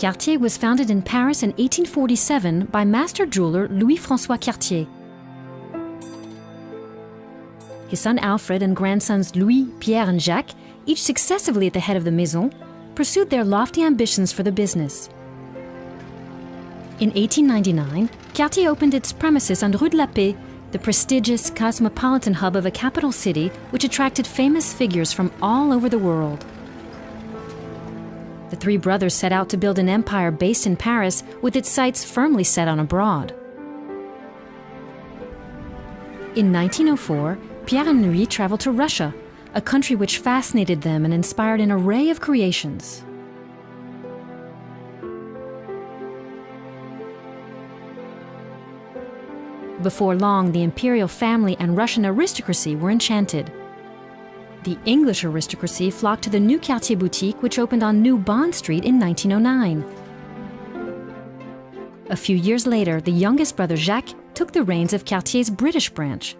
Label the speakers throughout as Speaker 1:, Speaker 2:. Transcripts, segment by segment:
Speaker 1: Cartier was founded in Paris in 1847 by master jeweler Louis Francois Cartier. His son Alfred and grandsons Louis, Pierre, and Jacques, each successively at the head of the Maison, pursued their lofty ambitions for the business. In 1899, Cartier opened its premises on Rue de la Paix, the prestigious cosmopolitan hub of a capital city which attracted famous figures from all over the world. The three brothers set out to build an empire based in Paris with its sights firmly set on abroad. In 1904, Pierre and Louis traveled to Russia, a country which fascinated them and inspired an array of creations. Before long, the imperial family and Russian aristocracy were enchanted. The English aristocracy flocked to the new Cartier boutique, which opened on New Bond Street in 1909. A few years later, the youngest brother Jacques took the reins of Cartier's British branch.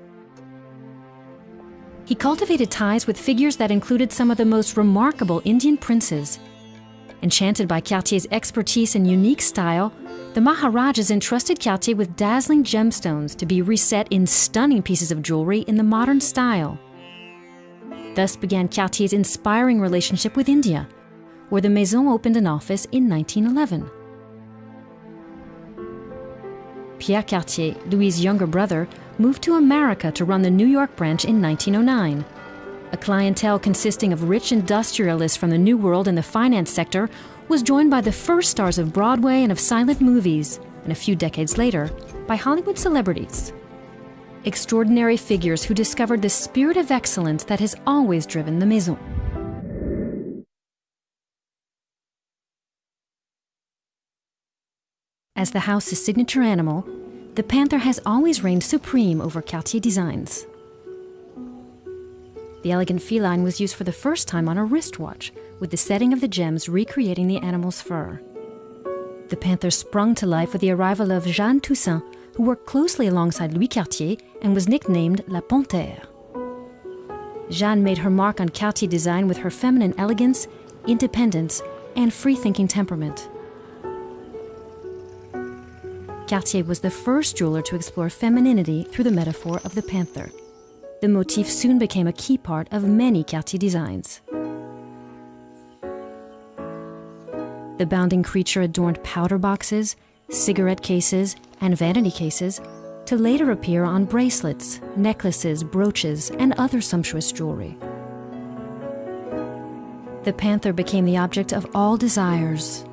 Speaker 1: He cultivated ties with figures that included some of the most remarkable Indian princes. Enchanted by Cartier's expertise and unique style, the Maharajas entrusted Cartier with dazzling gemstones to be reset in stunning pieces of jewelry in the modern style. Thus began Cartier's inspiring relationship with India, where the Maison opened an office in 1911. Pierre Cartier, Louis' younger brother, moved to America to run the New York branch in 1909. A clientele consisting of rich industrialists from the New World and the finance sector was joined by the first stars of Broadway and of silent movies, and a few decades later, by Hollywood celebrities. Extraordinary figures who discovered the spirit of excellence that has always driven the Maison. As the house's signature animal, the panther has always reigned supreme over Cartier designs. The elegant feline was used for the first time on a wristwatch, with the setting of the gems recreating the animal's fur. The panther sprung to life with the arrival of Jeanne Toussaint, who worked closely alongside Louis Cartier and was nicknamed La Panthère. Jeanne made her mark on Cartier design with her feminine elegance, independence, and free thinking temperament. Cartier was the first jeweler to explore femininity through the metaphor of the panther. The motif soon became a key part of many Cartier designs. The bounding creature adorned powder boxes, cigarette cases, and vanity cases to later appear on bracelets, necklaces, brooches, and other sumptuous jewelry. The panther became the object of all desires.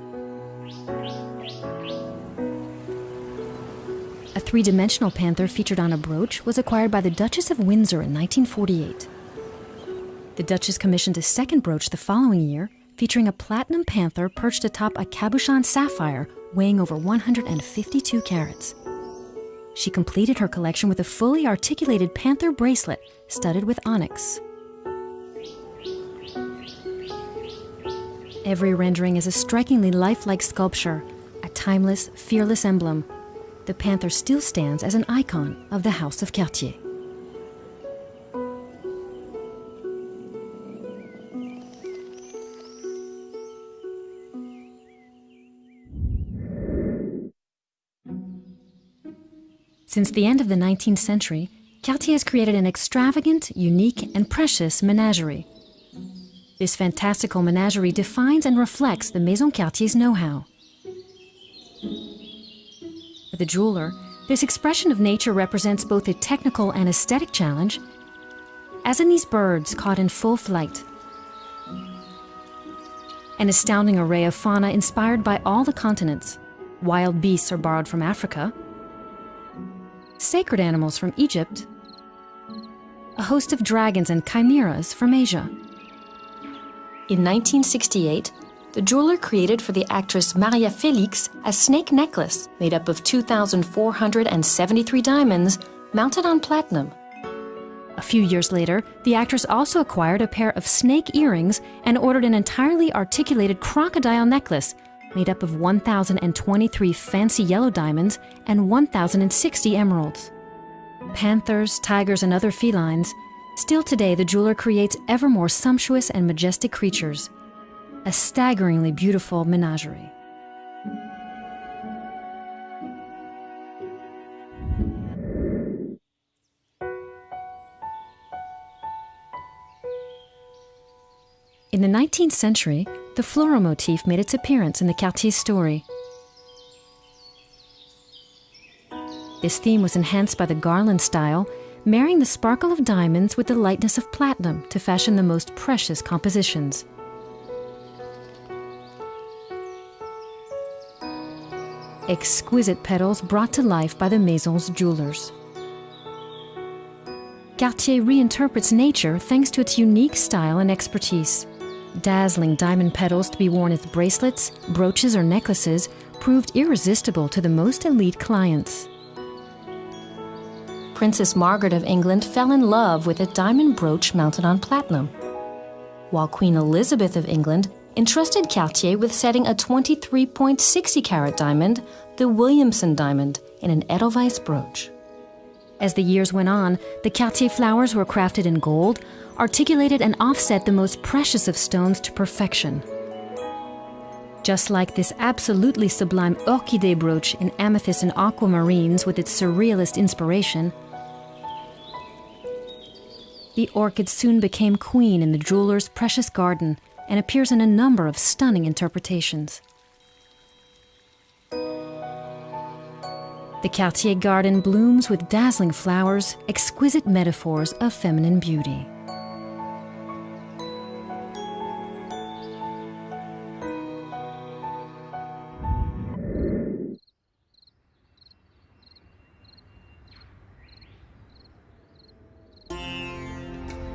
Speaker 1: A three dimensional panther featured on a brooch was acquired by the Duchess of Windsor in 1948. The Duchess commissioned a second brooch the following year, featuring a platinum panther perched atop a cabochon sapphire weighing over 152 carats. She completed her collection with a fully articulated panther bracelet studded with onyx. Every rendering is a strikingly lifelike sculpture, a timeless, fearless emblem the panther still stands as an icon of the House of Cartier. Since the end of the 19th century, Cartier has created an extravagant, unique, and precious menagerie. This fantastical menagerie defines and reflects the Maison Cartier's know-how. For the jeweler, this expression of nature represents both a technical and aesthetic challenge, as in these birds caught in full flight. An astounding array of fauna inspired by all the continents. Wild beasts are borrowed from Africa, sacred animals from Egypt, a host of dragons and chimeras from Asia. In 1968, the jeweler created for the actress Maria Felix a snake necklace made up of 2,473 diamonds mounted on platinum. A few years later, the actress also acquired a pair of snake earrings and ordered an entirely articulated crocodile necklace made up of 1,023 fancy yellow diamonds and 1,060 emeralds. Panthers, tigers, and other felines, still today the jeweler creates ever more sumptuous and majestic creatures a staggeringly beautiful menagerie. In the 19th century, the floral motif made its appearance in the Cartier story. This theme was enhanced by the garland style, marrying the sparkle of diamonds with the lightness of platinum to fashion the most precious compositions. Exquisite petals brought to life by the Maison's jewelers. Cartier reinterprets nature thanks to its unique style and expertise. Dazzling diamond petals to be worn as bracelets, brooches, or necklaces proved irresistible to the most elite clients. Princess Margaret of England fell in love with a diamond brooch mounted on platinum, while Queen Elizabeth of England entrusted Cartier with setting a 23.60 carat diamond, the Williamson diamond, in an Edelweiss brooch. As the years went on, the Cartier flowers were crafted in gold, articulated and offset the most precious of stones to perfection. Just like this absolutely sublime orchidee brooch in amethyst and aquamarines with its surrealist inspiration, the orchid soon became queen in the jeweler's precious garden and appears in a number of stunning interpretations. The Cartier garden blooms with dazzling flowers, exquisite metaphors of feminine beauty.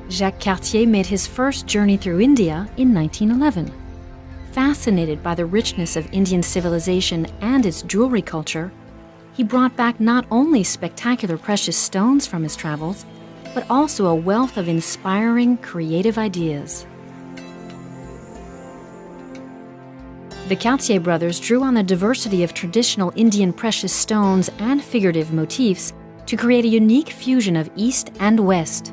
Speaker 1: Jacques Cartier made his first journey through India in 1911. Fascinated by the richness of Indian civilization and its jewelry culture, he brought back not only spectacular precious stones from his travels, but also a wealth of inspiring, creative ideas. The Cartier brothers drew on the diversity of traditional Indian precious stones and figurative motifs to create a unique fusion of East and West.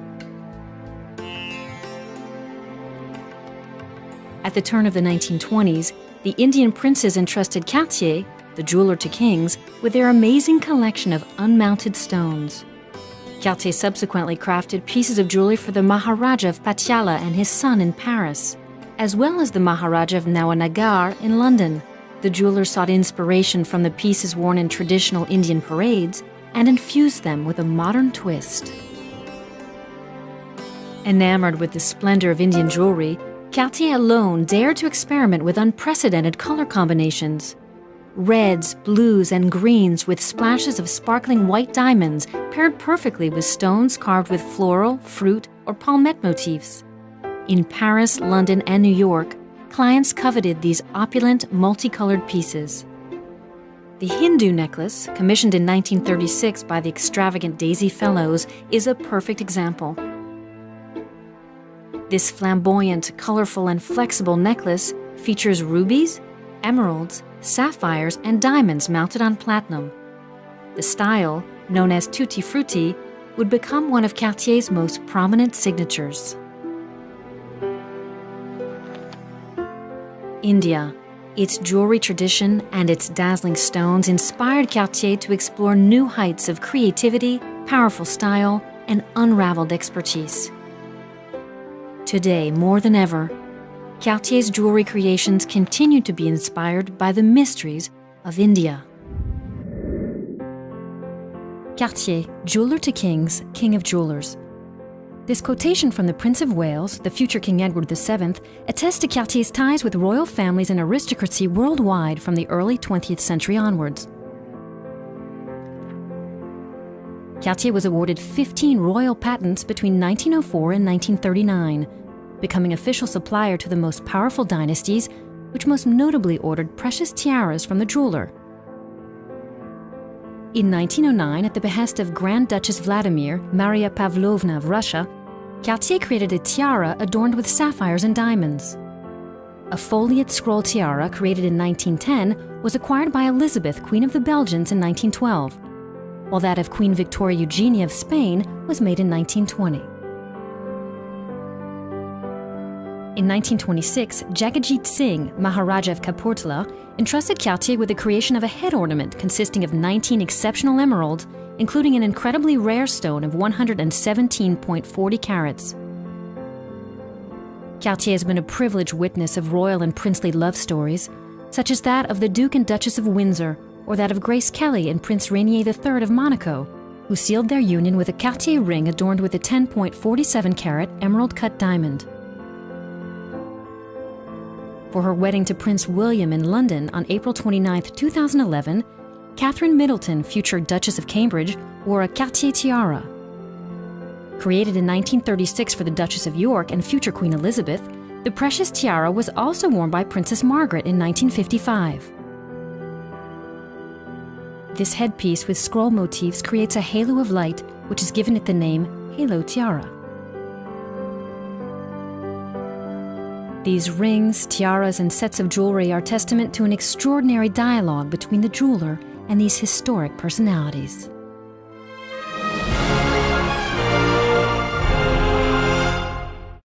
Speaker 1: At the turn of the 1920s, the Indian princes entrusted Cartier, the jeweler to kings, with their amazing collection of unmounted stones. Cartier subsequently crafted pieces of jewelry for the Maharaja of Patiala and his son in Paris, as well as the Maharaja of Nawanagar in London. The jeweler sought inspiration from the pieces worn in traditional Indian parades and infused them with a modern twist. Enamored with the splendor of Indian jewelry, Cartier alone dared to experiment with unprecedented color combinations. Reds, blues, and greens with splashes of sparkling white diamonds paired perfectly with stones carved with floral, fruit, or palmette motifs. In Paris, London, and New York, clients coveted these opulent, multicolored pieces. The Hindu necklace, commissioned in 1936 by the extravagant Daisy Fellowes, is a perfect example. This flamboyant, colorful, and flexible necklace features rubies, emeralds, sapphires, and diamonds mounted on platinum. The style, known as tutti frutti, would become one of Cartier's most prominent signatures. India. Its jewelry tradition and its dazzling stones inspired Cartier to explore new heights of creativity, powerful style, and unraveled expertise. Today, more than ever, Cartier's jewelry creations continue to be inspired by the mysteries of India. Cartier, jeweler to kings, king of jewelers. This quotation from the Prince of Wales, the future King Edward VII, attests to Cartier's ties with royal families and aristocracy worldwide from the early 20th century onwards. Cartier was awarded 15 royal patents between 1904 and 1939 becoming official supplier to the most powerful dynasties, which most notably ordered precious tiaras from the jeweler. In 1909, at the behest of Grand Duchess Vladimir, Maria Pavlovna of Russia, Cartier created a tiara adorned with sapphires and diamonds. A foliate scroll tiara created in 1910 was acquired by Elizabeth, Queen of the Belgians, in 1912, while that of Queen Victoria Eugenia of Spain was made in 1920. In 1926, Jagatjit Singh, Maharaja of Kapurthala, entrusted Cartier with the creation of a head ornament consisting of 19 exceptional emeralds, including an incredibly rare stone of 117.40 carats. Cartier has been a privileged witness of royal and princely love stories, such as that of the Duke and Duchess of Windsor, or that of Grace Kelly and Prince Rainier III of Monaco, who sealed their union with a Cartier ring adorned with a 10.47 carat emerald cut diamond. For her wedding to Prince William in London on April 29, 2011, Catherine Middleton, future Duchess of Cambridge, wore a Cartier tiara. Created in 1936 for the Duchess of York and future Queen Elizabeth, the precious tiara was also worn by Princess Margaret in 1955. This headpiece with scroll motifs creates a halo of light, which has given it the name Halo Tiara. These rings, tiaras, and sets of jewelry are testament to an extraordinary dialogue between the jeweler and these historic personalities.